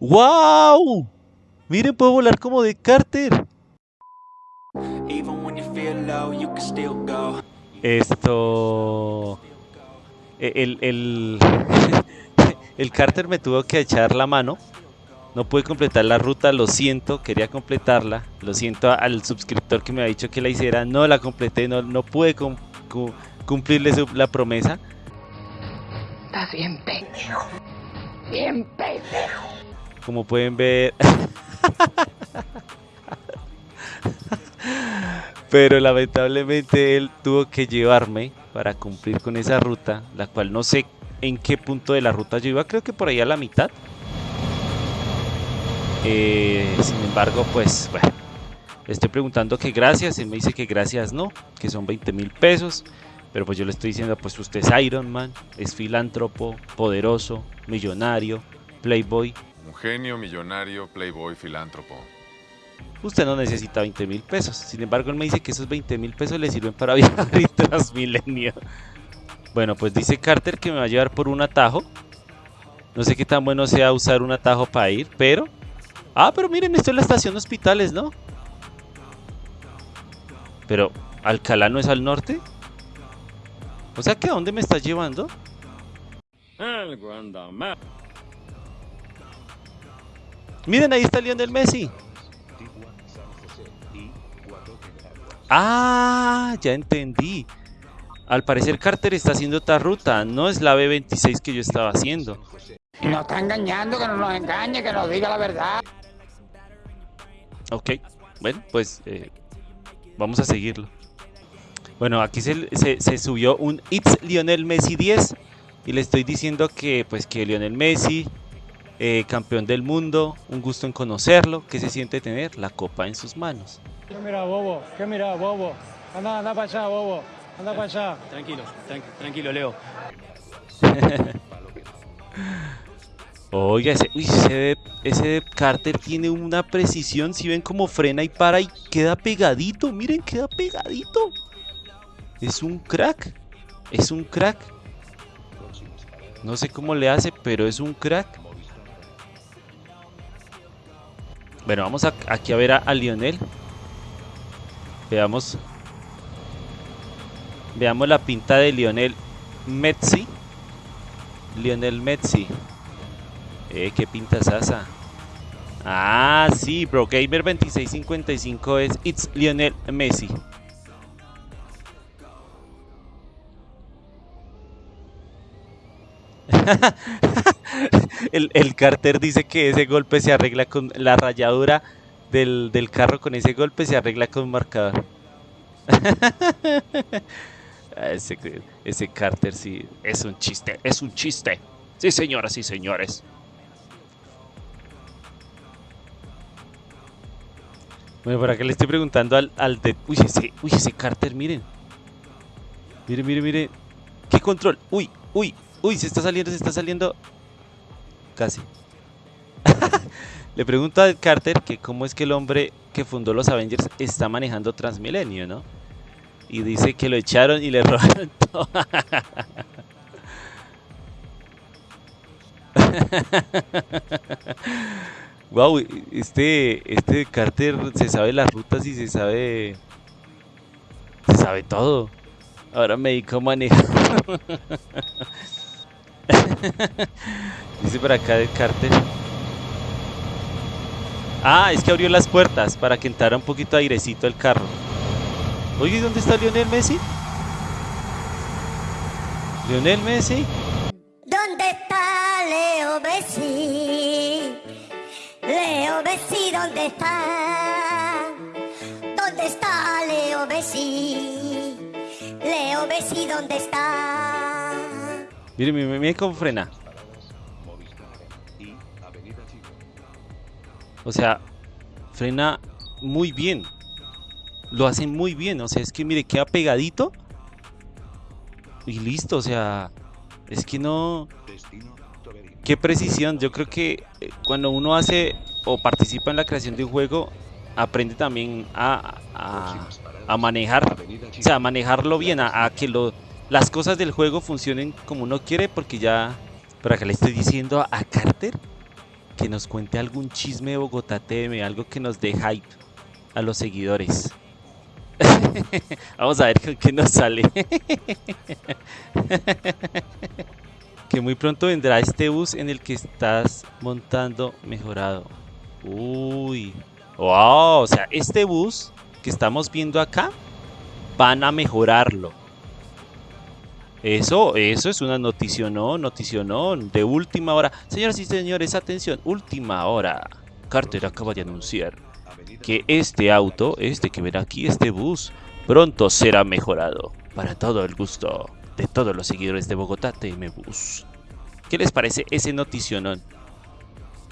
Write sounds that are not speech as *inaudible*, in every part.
¡Wow! Miren, puedo volar como de Carter. Esto... e, El, el, *laughs* el Carter me tuvo que echar la mano. No pude completar la ruta, lo siento, quería completarla. Lo siento al suscriptor que me ha dicho que la hiciera. No la completé, no, no pude cum- cu- cumplirle su- la promesa. Estás bien pendejo. Bien pendejo. Como pueden ver. Pero lamentablemente él tuvo que llevarme para cumplir con esa ruta, la cual no sé en qué punto de la ruta yo iba, creo que por ahí a la mitad. Eh, sin embargo, pues bueno, le estoy preguntando que gracias, él me dice que gracias no, que son 20 mil pesos. Pero pues yo le estoy diciendo, pues usted es Iron Man, es filántropo, poderoso, millonario, playboy, Un genio, millonario, playboy, filántropo. usted no necesita 20 mil pesos. Sin embargo, él me dice que esos 20 mil pesos le sirven para *laughs* viajar y Transmilenio. Bueno, pues dice Carter que me va a llevar por un atajo. No sé qué tan bueno sea usar un atajo para ir, pero... Ah, pero miren, esto es la estación de hospitales, ¿no? Pero, ¿Alcalá no es al norte? O sea, que ¿a dónde me estás llevando? Miren, ahí está Lionel Messi. Ah, ya entendí. Al parecer Carter está haciendo otra ruta, no es la B26 que yo estaba haciendo. Nos está engañando, que no nos engañe, que nos diga la verdad. Ok, bueno, pues eh, vamos a seguirlo. Bueno, aquí se, se- se subió un It's Lionel Messi 10 y le estoy diciendo que pues que Lionel Messi, eh, campeón del mundo, un gusto en conocerlo, que se siente tener la copa en sus manos. ¿Qué mira, bobo? ¿Qué mira, bobo? Anda, anda para allá, bobo. Anda para allá. Tranquilo, tranqui- tranquilo, Leo. *laughs* Oiga, ese, uy, ese, de- ese Carter tiene una precisión. Si ven cómo frena y para y queda pegadito. Miren, queda pegadito. Es un crack. Es un crack. No sé cómo le hace, pero es un crack. Bueno, vamos aquí a ver a, a Lionel. Veamos. Veamos la pinta de Lionel Messi. Lionel Messi. Eh, qué pinta es esa. Ah, sí, Bro Gamer 2655 es It's Lionel Messi. *laughs* *laughs* el, el Carter dice que ese golpe se arregla con la rayadura del, del carro con ese golpe se arregla con un marcador. *laughs* Ah, ese, ese Carter sí es un chiste, es un chiste. Sí, señoras y señores. Bueno, por acá le estoy preguntando al, al de... Uy ese, uy, ese Carter, miren. Miren, miren, miren. ¿Qué control? Uy, uy, uy, se está saliendo, se está saliendo. Casi. *laughs* le pregunto al Carter que cómo es que el hombre que fundó los Avengers está manejando Transmilenio, ¿no? Y dice que lo echaron y le *laughs* robaron todo. *laughs* wow, este, este Carter se sabe las rutas y se sabe. Se sabe todo. Ahora me dedico a manejar. Dice por acá el Carter. Ah, es que abrió las puertas para que entrara un poquito airecito el carro. Oye, ¿y ¿dónde está Lionel Messi? Lionel Messi. ¿Dónde está Leo Messi? Leo Messi, ¿dónde está? ¿Dónde está Leo Messi? Leo Messi, ¿dónde está? Mire, mire, mire cómo frena. O sea, frena muy bien. Lo hace muy bien. O sea, es que mire, queda pegadito. Y listo, o sea, es que no... Qué precisión. Yo creo que eh, cuando uno hace o participa en la creación de un juego, aprende también a, a, a manejar. O sea, a manejarlo bien, a, que lo, las cosas del juego funcionen como uno quiere, porque ya... Por acá le estoy diciendo a Carter que nos cuente algún chisme de Bogotá TM, algo que nos dé hype a los seguidores. *laughs* Vamos a ver con qué nos sale. *laughs* que muy pronto vendrá este bus en el que estás montando mejorado. Uy. Wow, o sea, este bus que estamos viendo acá van a mejorarlo. Eso, eso es una noticionón, noticionón de última hora. Señoras y señores, atención, última hora. Carter acaba de anunciar que este auto, este que ven aquí, este bus, pronto será mejorado. Para todo el gusto de todos los seguidores de Bogotá TM Bus. ¿Qué les parece ese noticionón?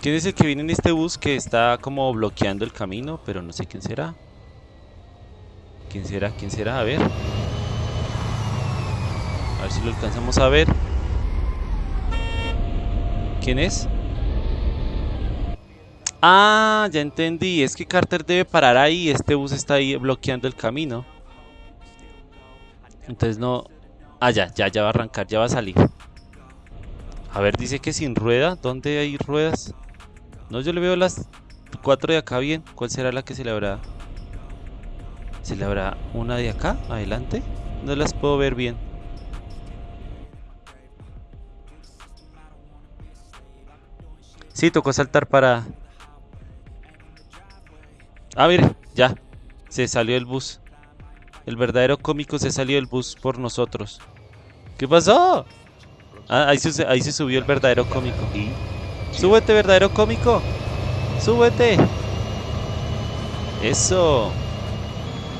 ¿Quién es el que viene en este bus que está como bloqueando el camino? Pero no sé quién será. ¿Quién será? ¿Quién será? A ver. Ver si lo alcanzamos a ver. ¿Quién es? Ah, ya entendí. Es que Carter debe parar ahí. Este bus está ahí bloqueando el camino. Entonces no... Ah, ya, ya, ya va a arrancar, ya va a salir. A ver, dice que sin rueda. ¿Dónde hay ruedas? No, yo le veo las cuatro de acá bien. ¿Cuál será la que se le habrá? ¿Se le habrá una de acá? Adelante. No las puedo ver bien. Sí, tocó saltar para... Ah, mire, ya. Se salió el bus. El verdadero cómico se salió del bus por nosotros. ¿Qué pasó? Ah, ahí se, ahí se subió el verdadero cómico. Súbete, verdadero cómico. Súbete. Eso.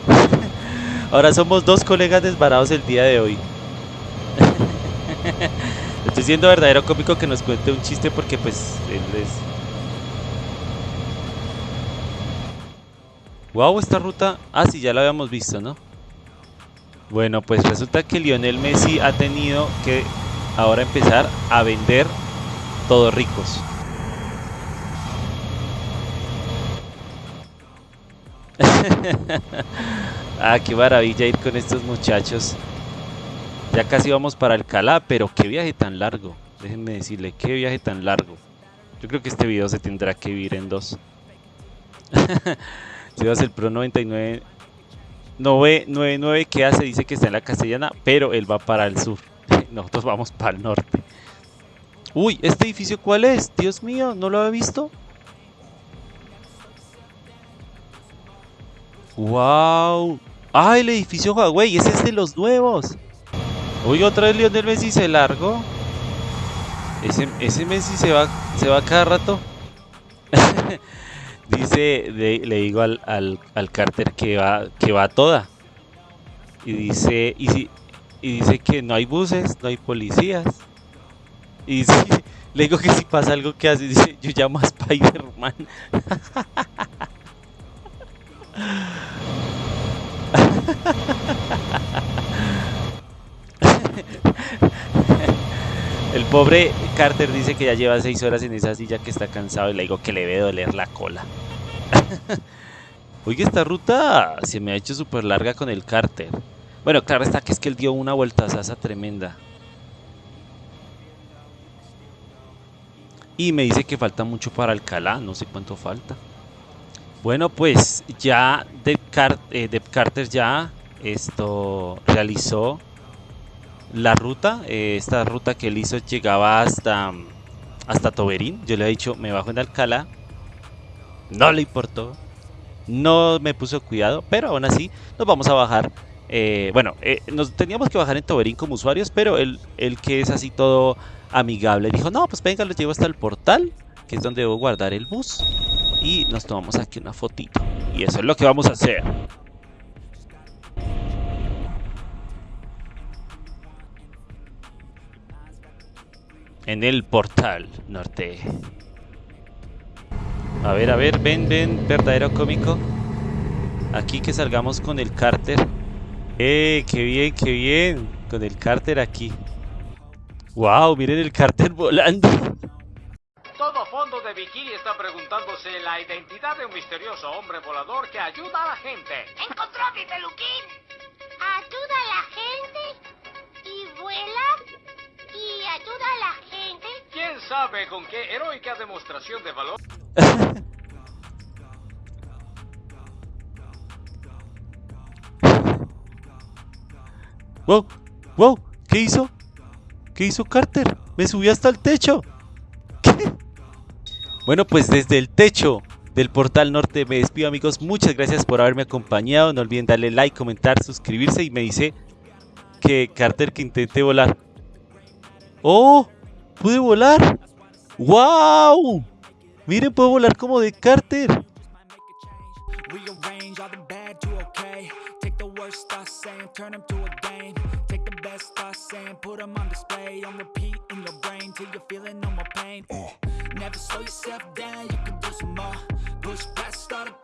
*laughs* Ahora somos dos colegas desvarados el día de hoy. *laughs* Estoy siendo verdadero cómico que nos cuente un chiste porque pues él es... Wow, esta ruta... Ah, sí, ya la habíamos visto, ¿no? Bueno, pues resulta que Lionel Messi ha tenido que ahora empezar a vender todos ricos. *laughs* ah, qué maravilla ir con estos muchachos. Ya casi vamos para Alcalá, pero qué viaje tan largo. Déjenme decirle, qué viaje tan largo. Yo creo que este video se tendrá que vivir en dos. *laughs* Si vas el Pro 99 999 que hace, dice que está en la castellana, pero él va para el sur. *laughs* Nosotros vamos para el norte. Uy, ¿este edificio cuál es? Dios mío, ¿no lo había visto? ¡Wow! ¡Ah, el edificio Huawei! ¡Ese es de los nuevos! Uy, otra vez Lionel Messi se largó. Ese, Messi se va, se va cada rato. *laughs* dice, le digo al, al, al, Carter que va, que va toda. Y dice, y, si, y dice que no hay buses, no hay policías. Y dice, le digo que si pasa algo que hace, dice, yo llamo a Spider-Man. *laughs* El pobre Carter dice que ya lleva seis horas en esa silla que está cansado y le digo que le debe doler la cola. *laughs* Oye, esta ruta se me ha hecho súper larga con el Carter. Bueno, claro está que es que él dio una vuelta esa tremenda. Y me dice que falta mucho para Alcalá, no sé cuánto falta. Bueno, pues ya Depp, eh, Carter ya esto realizó la ruta. Eh, esta ruta que él hizo llegaba hasta, hasta Toberín. Yo le he dicho, me bajo en Alcalá. No le importó. No me puso cuidado, pero aún así nos vamos a bajar. Eh, bueno, nos teníamos que bajar en Toberín como usuarios, pero él, el que es así todo amigable dijo, no, pues venga, lo llevo hasta el portal, que es donde debo guardar el bus y nos tomamos aquí una fotito. Y eso es lo que vamos a hacer. En el portal norte. A ver, a ver, ven, ven, verdadero cómico. Aquí que salgamos con el cárter. ¡Eh, qué bien, qué bien! Con el cárter aquí. ¡Wow! Miren el cárter *laughs* volando. Todo fondo de bikini está preguntándose la identidad de un misterioso hombre volador que ayuda a la gente. ¡Encontró mi peluquín! ¿Ayuda a la sabe con qué heroica demostración de valor. *laughs* Wow, wow, ¿qué hizo? ¿Qué hizo Carter? Me subió hasta el techo. *laughs* Bueno, pues desde el techo del portal norte me despido amigos. Muchas gracias por haberme acompañado. No olviden darle like, comentar, suscribirse y me dice que Carter que intenté volar. ¡Oh! ¡Pude volar! ¡Wow! Miren, puedo volar como de Carter.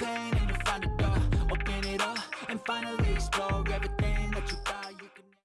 Rearrange